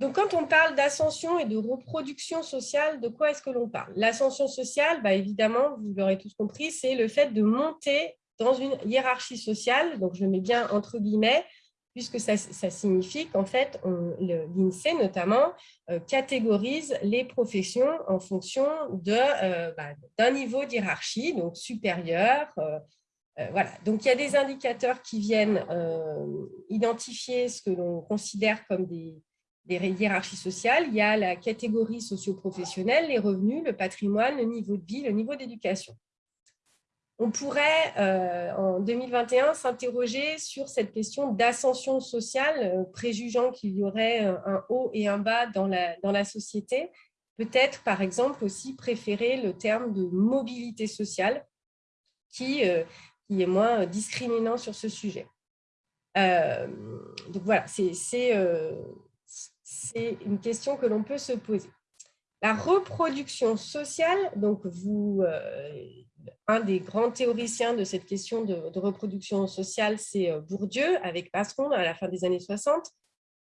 Donc, quand on parle d'ascension et de reproduction sociale, de quoi est-ce que l'on parle? L'ascension sociale, bah, évidemment, vous l'aurez tous compris, c'est le fait de monter dans une hiérarchie sociale, donc je mets bien entre guillemets, puisque ça, signifie qu'en fait, l'INSEE notamment euh, catégorise les professions en fonction euh, bah, d'un niveau d'hierarchie, donc supérieur. Euh, voilà. Donc, il y a des indicateurs qui viennent identifier ce que l'on considère comme des, des hiérarchies sociales. Il y a la catégorie socio-professionnelle, les revenus, le patrimoine, le niveau de vie, le niveau d'éducation on pourrait, euh, en 2021, s'interroger sur cette question d'ascension sociale, euh, préjugeant qu'il y aurait euh, un haut et un bas dans la, dans la société. Peut-être, par exemple, aussi préférer le terme de mobilité sociale, qui, qui est moins discriminant sur ce sujet. donc voilà, c'est une question que l'on peut se poser. La reproduction sociale, donc vous, un des grands théoriciens de cette question de, reproduction sociale, c'est euh, Bourdieu, avec Passeron à la fin des années 60,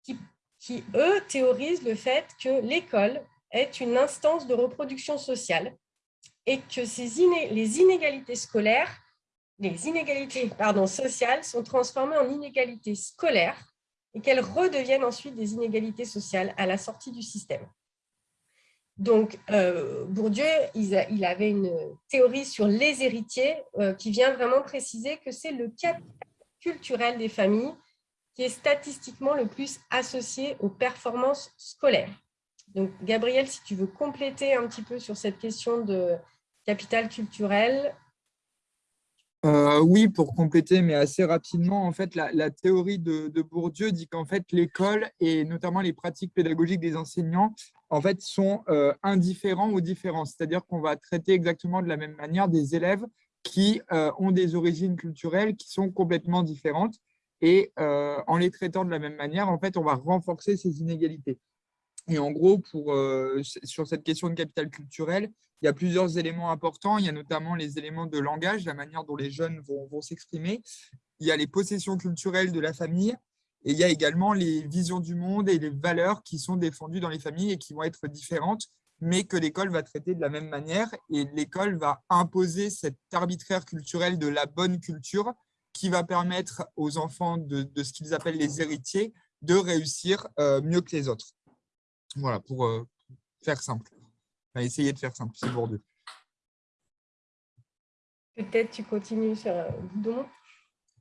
qui, qui, eux, théorisent le fait que l'école est une instance de reproduction sociale et que ces les inégalités scolaires, les inégalités pardon, sociales sont transformées en inégalités scolaires et qu'elles redeviennent ensuite des inégalités sociales à la sortie du système. Donc, euh, Bourdieu, il, avait une théorie sur les héritiers euh, qui vient vraiment préciser que c'est le capital culturel des familles qui est statistiquement le plus associé aux performances scolaires. Donc, Gabriel, si tu veux compléter un petit peu sur cette question de capital culturel, euh, oui, pour compléter, mais assez rapidement, en fait, la, théorie de, Bourdieu dit qu'en fait, l'école et notamment les pratiques pédagogiques des enseignants, en fait, sont euh, indifférents ou différents. C'est-à-dire qu'on va traiter exactement de la même manière des élèves qui euh, ont des origines culturelles qui sont complètement différentes. Et en les traitant de la même manière, en fait, on va renforcer ces inégalités. Et en gros, pour, sur cette question de capital culturel, il y a plusieurs éléments importants. Il y a notamment les éléments de langage, la manière dont les jeunes vont, s'exprimer. Il y a les possessions culturelles de la famille. Et il y a également les visions du monde et les valeurs qui sont défendues dans les familles et qui vont être différentes, mais que l'école va traiter de la même manière. Et l'école va imposer cet arbitraire culturel de la bonne culture qui va permettre aux enfants de, ce qu'ils appellent les héritiers de réussir euh, mieux que les autres. Voilà, pour euh, faire simple essayer de faire simple, c'est Bourdieu. Peut-être tu continues sur euh, Boudon?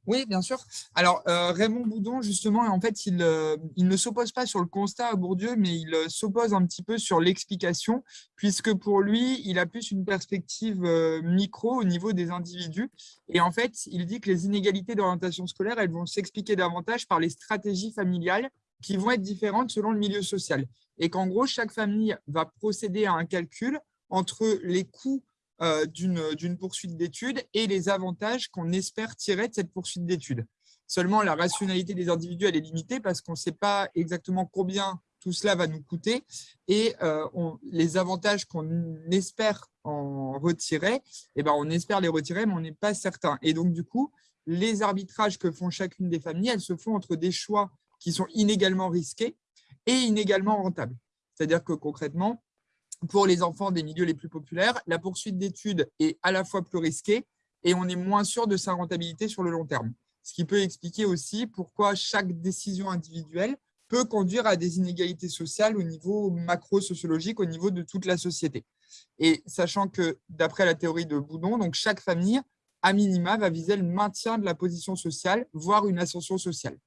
Oui, bien sûr. Alors, euh, Raymond Boudon, justement, en fait, il, euh, il ne s'oppose pas sur le constat à Bourdieu, mais il s'oppose un petit peu sur l'explication, puisque pour lui, il a plus une perspective micro au niveau des individus. Et en fait, il dit que les inégalités d'orientation scolaire, elles vont s'expliquer davantage par les stratégies familiales qui vont être différentes selon le milieu social. Et qu'en gros, chaque famille va procéder à un calcul entre les coûts euh, d'une poursuite d'études et les avantages qu'on espère tirer de cette poursuite d'études. Seulement, la rationalité des individus, elle est limitée parce qu'on ne sait pas exactement combien tout cela va nous coûter et euh, les avantages qu'on espère en retirer, eh ben, on espère les retirer, mais on n'est pas certain. Et donc, du coup, les arbitrages que font chacune des familles, elles se font entre des choix qui sont inégalement risqués et inégalement rentables. C'est-à-dire que concrètement, pour les enfants des milieux les plus populaires, la poursuite d'études est à la fois plus risquée et on est moins sûr de sa rentabilité sur le long terme. Ce qui peut expliquer aussi pourquoi chaque décision individuelle peut conduire à des inégalités sociales au niveau macro-sociologique, au niveau de toute la société. Et sachant que, d'après la théorie de Boudon, donc chaque famille, à minima, va viser le maintien de la position sociale, voire une ascension sociale.